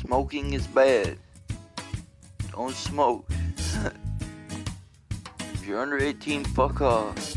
Smoking is bad. Don't smoke. if you're under 18, fuck off.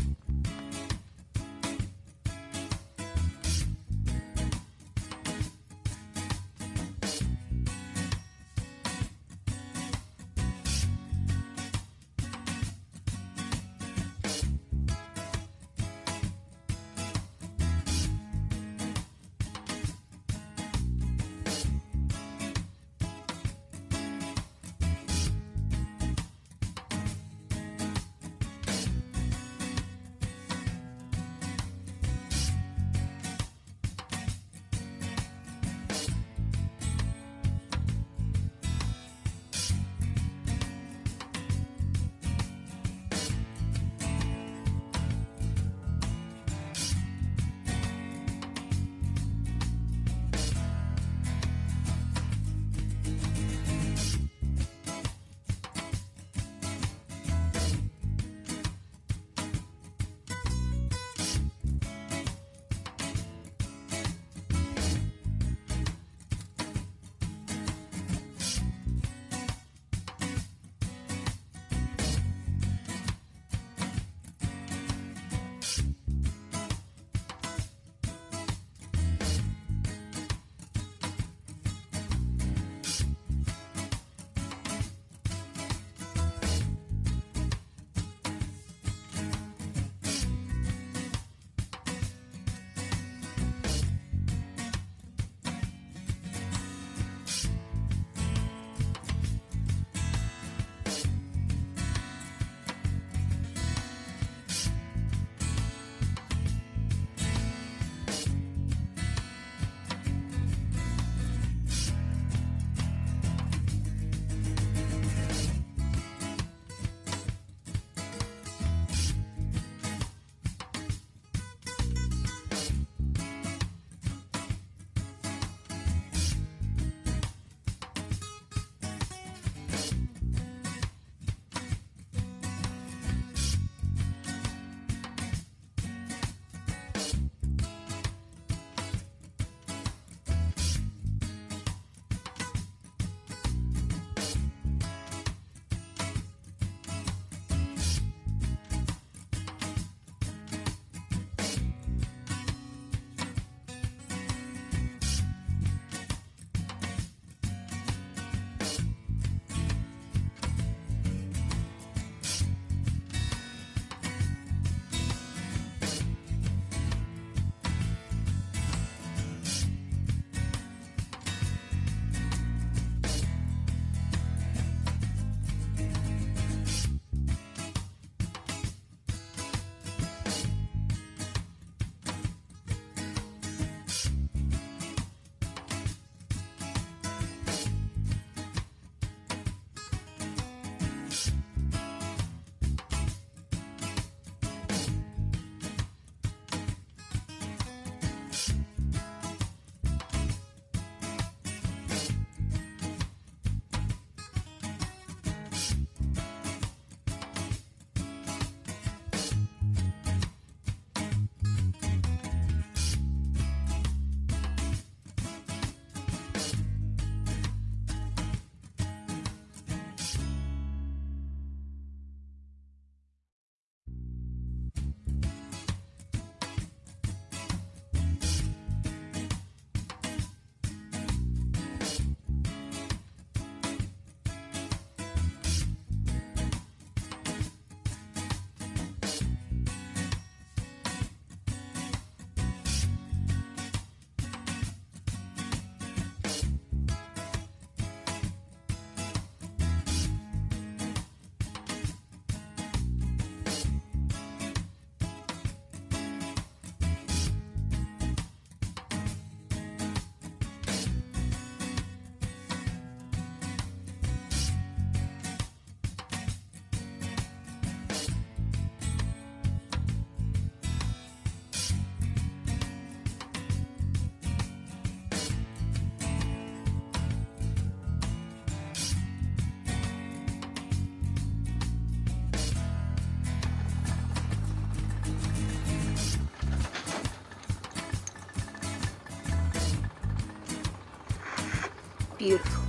Beautiful.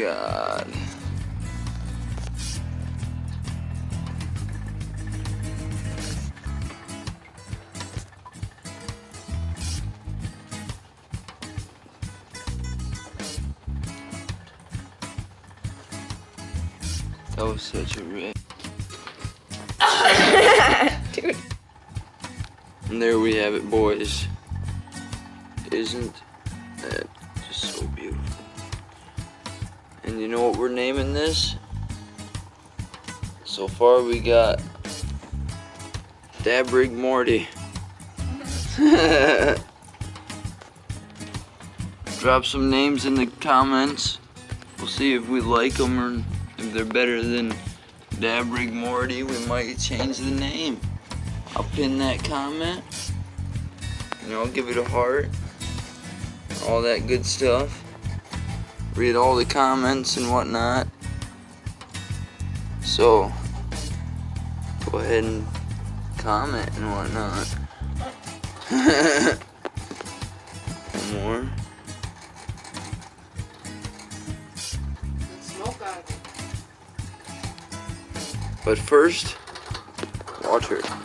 God. That was such a rip. Dude. And there we have it, boys. Isn't And you know what we're naming this? So far we got Dabrig Morty. Drop some names in the comments. We'll see if we like them or if they're better than Dabrig Morty. We might change the name. I'll pin that comment. And I'll give it a heart. All that good stuff. Read all the comments and whatnot. So, go ahead and comment and whatnot. One more. But first, water.